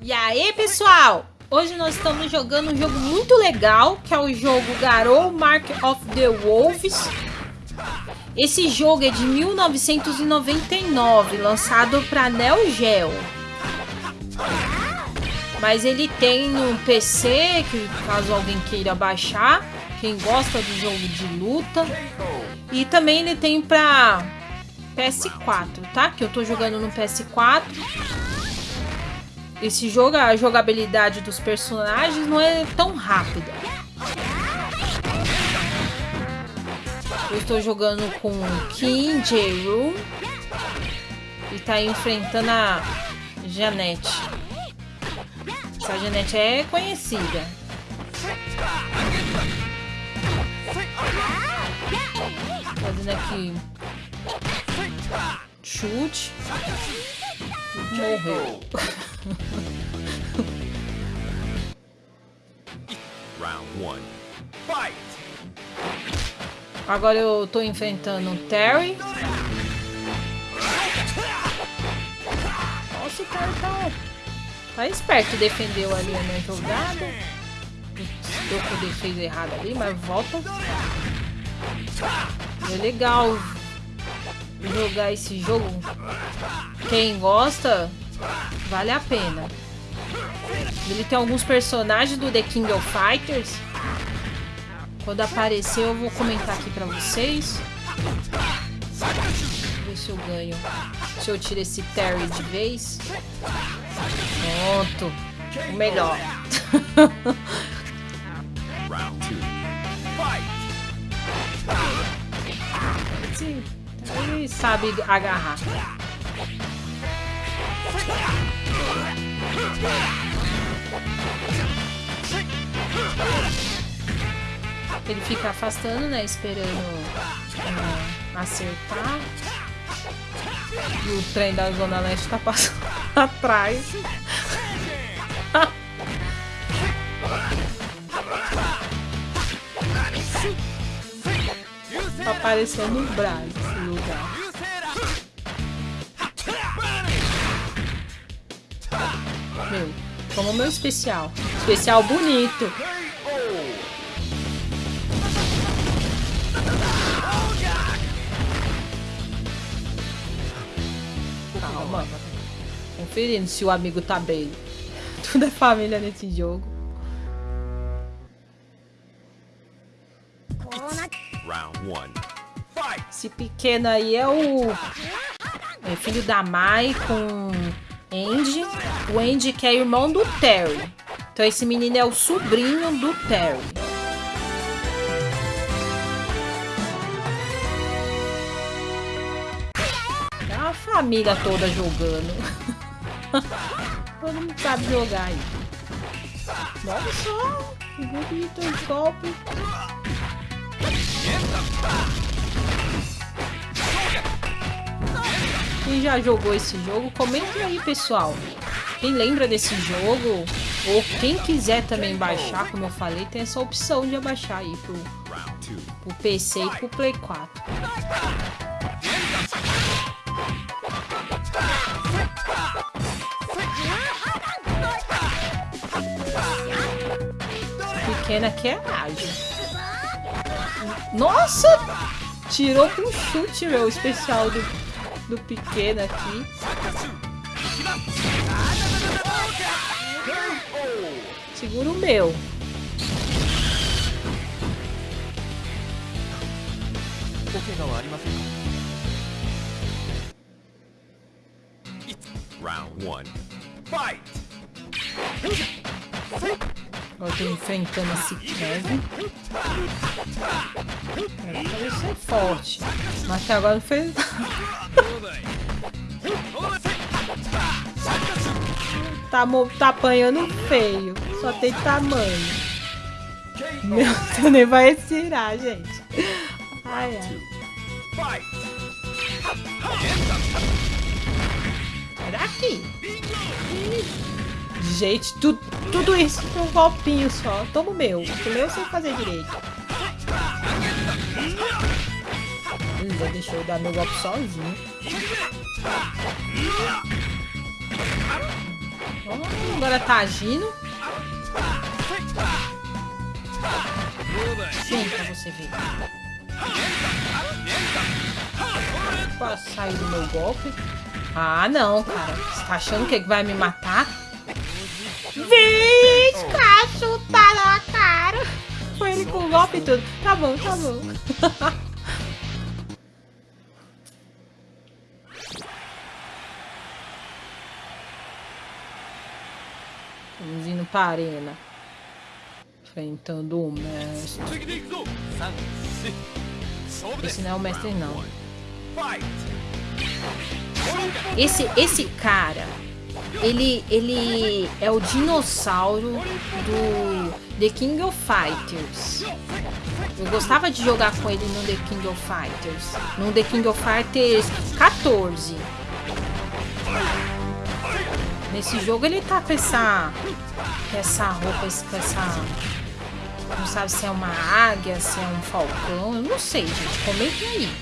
E aí, pessoal? Hoje nós estamos jogando um jogo muito legal, que é o jogo Garou Mark of the Wolves. Esse jogo é de 1999, lançado para Neo Geo. Mas ele tem no PC, que caso alguém queira baixar, quem gosta de jogo de luta. E também ele tem para PS4, tá? Que eu tô jogando no PS4. Esse jogo, a jogabilidade dos personagens não é tão rápida. Eu estou jogando com Kim Jae-roon e tá enfrentando a Janete. Essa Janete é conhecida. Fazendo aqui chute. Morreu. Round one. Fight! Agora eu tô enfrentando o Terry. Nossa, o Terry tá, tá esperto. Defendeu ali a minha jogada. Deu com defesa errada ali, mas volta. É legal jogar esse jogo. Quem gosta, vale a pena. Ele tem alguns personagens do The King of Fighters. Quando aparecer eu vou comentar aqui pra vocês. Ver se eu ganho. Se eu tiro esse Terry de vez. Pronto. O melhor. Sabe agarrar. Ele fica afastando, né? Esperando uh, acertar. E o trem da Zona Leste tá passando atrás. tá parecendo um braço. Meu, como meu especial. Especial bonito. Calma. Conferindo se o amigo tá bem. Tudo é família nesse jogo. Round one. Esse pequeno aí é o é filho da Mai com Andy. O Andy que é irmão do Terry. Então esse menino é o sobrinho do Terry. É uma família toda jogando. Todo mundo sabe jogar aí. Olha só, que bonito Quem já jogou esse jogo, comentem aí, pessoal. Quem lembra desse jogo, ou quem quiser também baixar, como eu falei, tem essa opção de abaixar aí pro, pro PC e pro Play 4. Pequena que é ágil. Nossa! Tirou com chute, meu, especial do, do pequeno aqui. Segura o meu. Round one. Fight! Eu tô enfrentando esse Kevin. É, parece ser forte. Mas até agora não fez. tá, tá apanhando feio. Só tem tamanho. Meu, tu nem vai estirar, gente. Ai, ai. Sai daqui. Gente, tu, tudo isso com um golpinho só. Toma o meu. O meu eu sei fazer direito. Deixou eu dar meu golpe sozinho. Oh, agora tá agindo. Sim, pra você ver. Pra sair do meu golpe. Ah, não, cara. Você tá achando que vai me matar? Vixe, cacho, tá na cara. Foi ele com golpe e tudo. Tá bom, tá bom. Arena. Enfrentando o mestre. Esse não é o mestre, não. Esse, esse cara, ele, ele é o dinossauro do The King of Fighters. Eu gostava de jogar com ele no The King of Fighters. No The King of Fighters 14. Nesse jogo ele tá com essa, com essa roupa, com essa... Não sabe se é uma águia, se é um falcão. Eu não sei, gente. Comentem aí.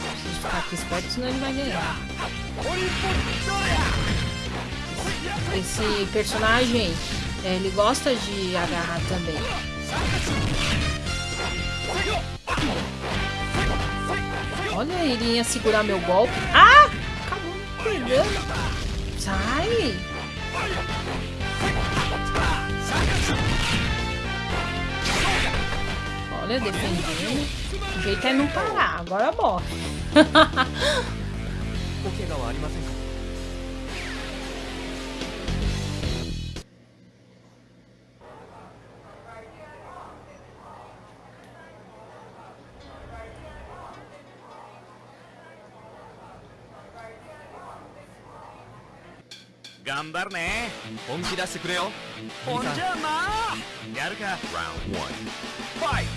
Preciso ficar aqui esperto, senão ele vai ganhar. Esse personagem, é, ele gosta de agarrar também. Olha, ele ia segurar meu golpe. Ah! Acabou me pegando. Sai! Olha, defendendo. O jeito é não parar. Agora morre. Gambar né? 本気出してくれよ。ほんじゃな。やるか。Round one. Fight.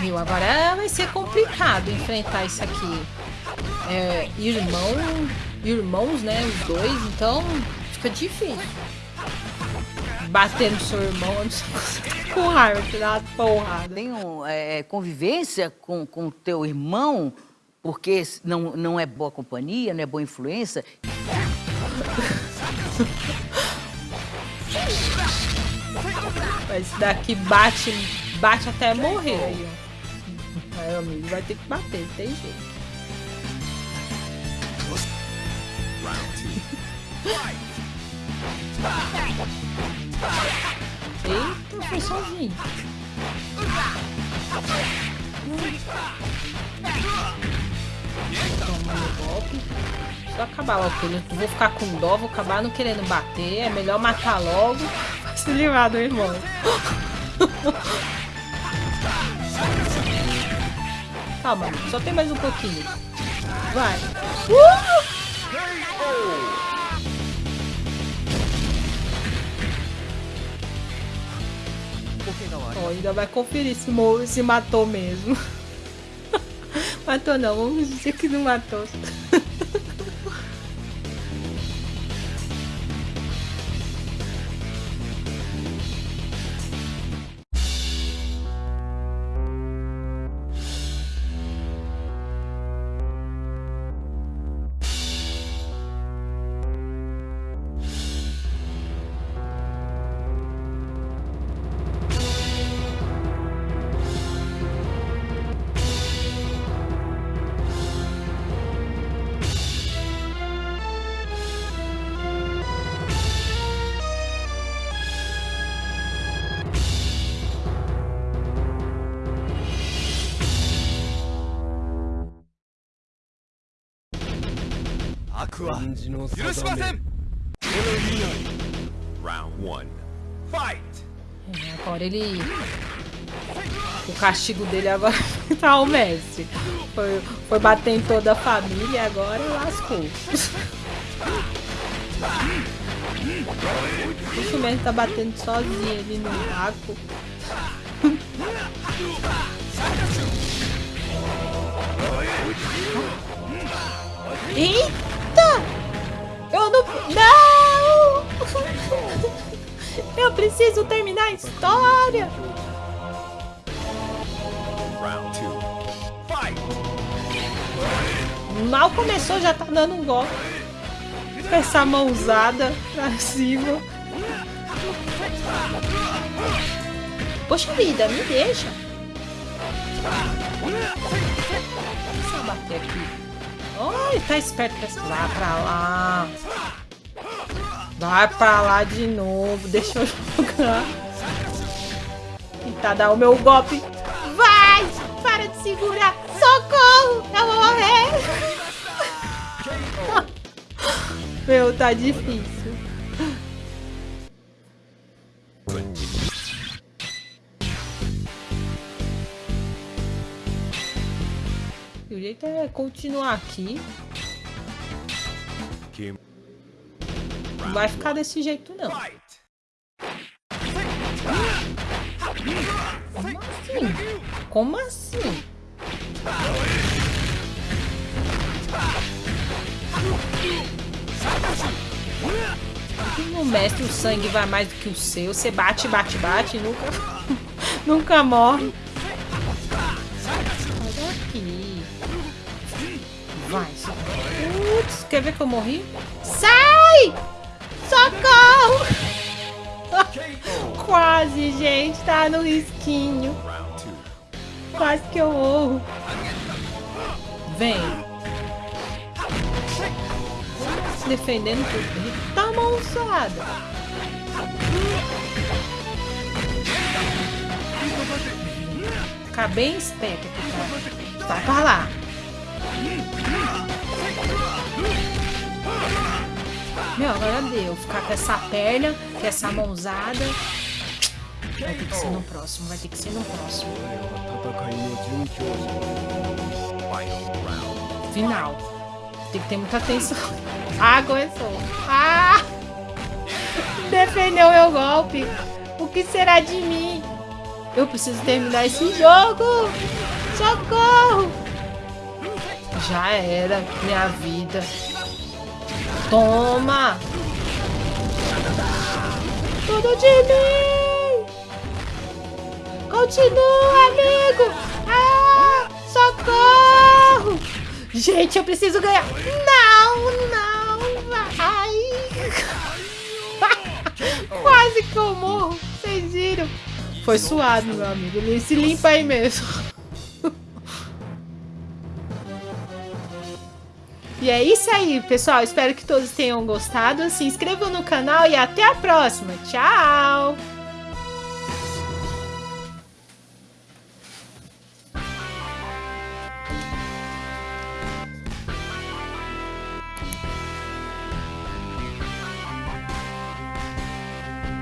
Meu, agora vai ser complicado enfrentar isso aqui. É, irmão, irmãos, né? Os dois, então fica difícil. Bater no seu irmão, com raiva, tirar uma porrada. Tem um, é, convivência com o teu irmão, porque não, não é boa companhia, não é boa influência. Esse daqui bate, bate até morrer aí, ó. Aí, amigo, vai ter que bater, não tem jeito. Eita, foi sozinho. Toma o golpe. Só acabar logo, porque eu vou ficar com dó, vou acabar não querendo bater. É melhor matar logo se livrar do irmão. Calma, só tem mais um pouquinho. Vai. Uh! Ó, ainda vai conferir se, se matou mesmo. matou não, vamos dizer que não matou. Round one. Fight. É, agora ele... O castigo dele agora tá o mestre. Foi, foi bater em toda a família e agora lascou. O mestre tá batendo sozinho ali no buraco. Eita! Não... Não! Eu preciso terminar a história. Mal começou, já tá dando um golpe. Com essa mãozada pra cima. Poxa vida, me deixa. Deixa eu bater aqui. Ai, tá esperto pra Vai pra lá. Vai pra lá de novo. Deixa eu jogar. Tentar dar o meu golpe. Vai! Para de segurar! Socorro! Eu vou morrer! Meu, tá difícil. Jeito é continuar aqui. Não vai ficar desse jeito, não. Como assim? Como assim? Aqui no mestre o sangue vai mais do que o seu. Você bate, bate, bate e nunca, nunca morre. Quer ver que eu morri? Sai! Socorro! Quase, gente. Tá no risquinho. Quase que eu morro. Vem. Se defendendo por dentro. Tá mãozada. Ficar bem esperto aqui, tá? Vai pra lá. Meu, agora deu. Ficar com essa perna, com essa mãozada. Vai ter que ser no próximo, vai ter que ser no próximo. Final. Tem que ter muita atenção. Ah, começou. Ah! Defendeu meu golpe. O que será de mim? Eu preciso terminar esse jogo. Socorro! Já era minha vida. Toma! Tudo de mim! Continua, amigo! Ah! Socorro! Gente, eu preciso ganhar! Não, não, vai! Quase que eu morro, vocês viram? Foi suado, meu amigo. Ele se limpa aí mesmo. E é isso aí, pessoal. Espero que todos tenham gostado. Se inscrevam no canal e até a próxima. Tchau!